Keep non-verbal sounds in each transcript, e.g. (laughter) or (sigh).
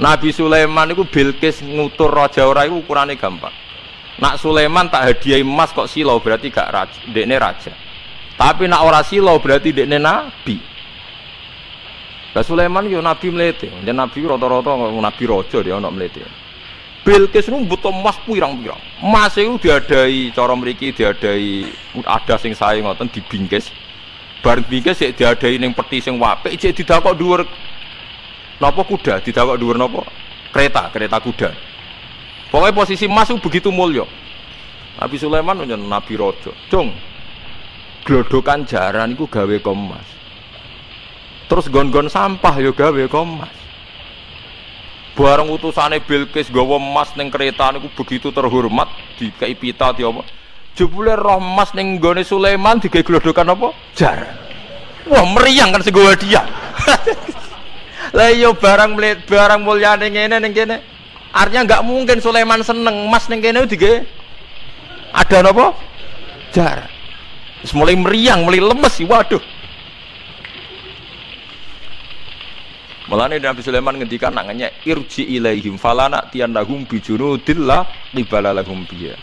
Nabi Sulaiman itu Bilqis ngutur raja ora itu ukurannya gampang. Nak Sulaiman tak hadiah emas kok silau berarti gak raja, dekne raja. Tapi nak ora silau berarti dekne nabi. Lah Sulaiman yo nabi melete, dan nabi rata-rata nabi raja dia ono melete. Bilqis nu butuh emas pirang-pirang. Emas itu diadai cara mriki diadai ada sing sae ngoten dibingkis. Bareng bingkis sik diadai ning peti sing apik cek didakok dhuwur Nopo kuda didawak dhuwur nopo? Kereta, kereta kuda. Pokoknya posisi emas itu begitu mulia. Nabi Sulaiman menjadi Nabi Rojo. Cung, glodokan jaran itu gawe komas. Terus gon-gon sampah yo gawe komas. Bareng utusane Bilqis gawa emas ning kereta niku begitu terhormat dikai pita di apa? Jebule roh emas ning gone Sulaiman digawe glodokan apa? Jaran. Wah meriang kan segowo dia. (laughs) Lah iya barang melihat barang mulia ning ngene ning kene. Artinya nggak mungkin Sulaiman seneng emas ning kene dige ada napa? Jar. Mulai meriang, mulai lemes sih, waduh. Mulane Nabi Sulaiman ngendikan nangannya irji ilaihim falana tiyanahum bijunudillah qibala lahum biya.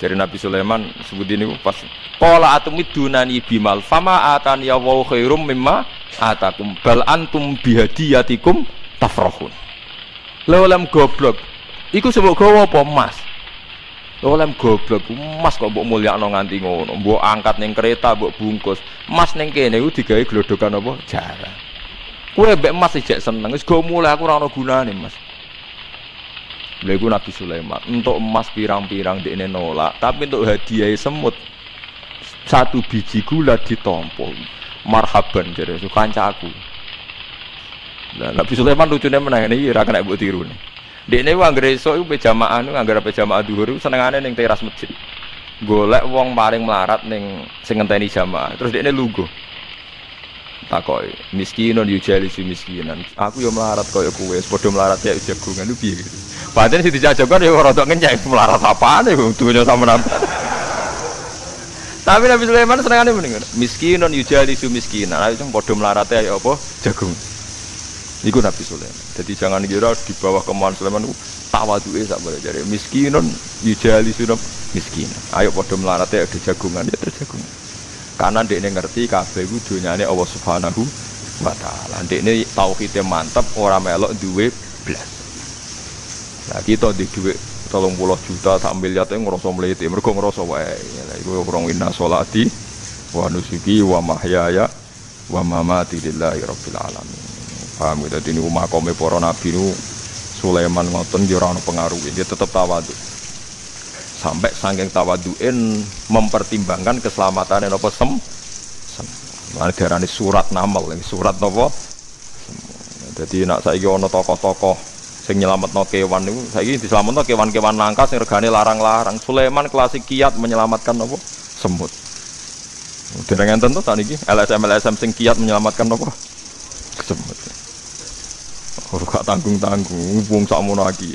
Dari Nabi Sulaiman sebut ini pas Qala atumidunani bimal fama atani ya wa khairum mimma atakum. Bal antum bihadiyatikum tafrahun. Lem goblok. Iku sebut gawa apa? Emas. Lem goblok. Emas kok mbok mulyakno nganti ngono. Mbok angkat ning kereta mbok bungkus. Emas ning kene iku digawe glodokan apa? Jarang kowe mbek emas ijek seneng. Wis go mulai aku ora mas Lha iku Nabi Sulaiman, untuk emas pirang-pirang dekne nolak, tapi untuk hadiah semut. Satu biji gula ditompo marhaban jadi itu kancaku nah, Nabi Sulaiman lucunya menang ini ira kena buat tiru nih. Di ini uang gereso itu pejamaan anggar pejamaan duhur itu senengannya neng teras masjid. Golek wong paling melarat neng sing ngenteni jamaah. Terus ini lugu takoi miskinon yujali si miskinan aku yo melarat koyo kue sepodo melarat ya jagungan itu biar gitu padahal si dijajakan ya orang ngenyek melarat apa nih tuh sama nampak tapi Nabi Sulaiman senengane mendingan. Miskinon yujali su miskinan. Ayo padha melarate ya apa? Jagung. Iku Nabi Sulaiman. Jadi jangan kira di bawah kemauan Sulaiman itu tawaduke sak boleh jadi miskinon yujali su miskinan. Ayo padha melarate ada jagungan ya ada jagungan. Karena dia ngerti kabeh iku dunyane Allah Subhanahu wa taala. Dekne tauhidnya mantap orang melok duwe blas. Nah kita di duwe tolong puluh juta sak miliar itu ngerasa meliti mereka ngerasa wae. Itu orang inna solati wa nusuki wa mahyaya wa mamati lillahi rabbil alamin. Paham gitu ini rumah kome para nabi nu Sulaiman ngoten dia orang pengaruh. Dia tetap tawadu sampai saking tawaduin mempertimbangkan keselamatan apa sem sem darani surat namal surat nopo jadi nak saya ono tokoh-tokoh sing nyelametno kewan niku saiki diselametno kewan-kewan langka sing regane larang-larang. Sulaiman klasik kiat menyelamatkan apa? Semut. Dereng enten niki LSM LSM sing kiat menyelamatkan apa? Semut. Ora tanggung-tanggung wong sakmono iki.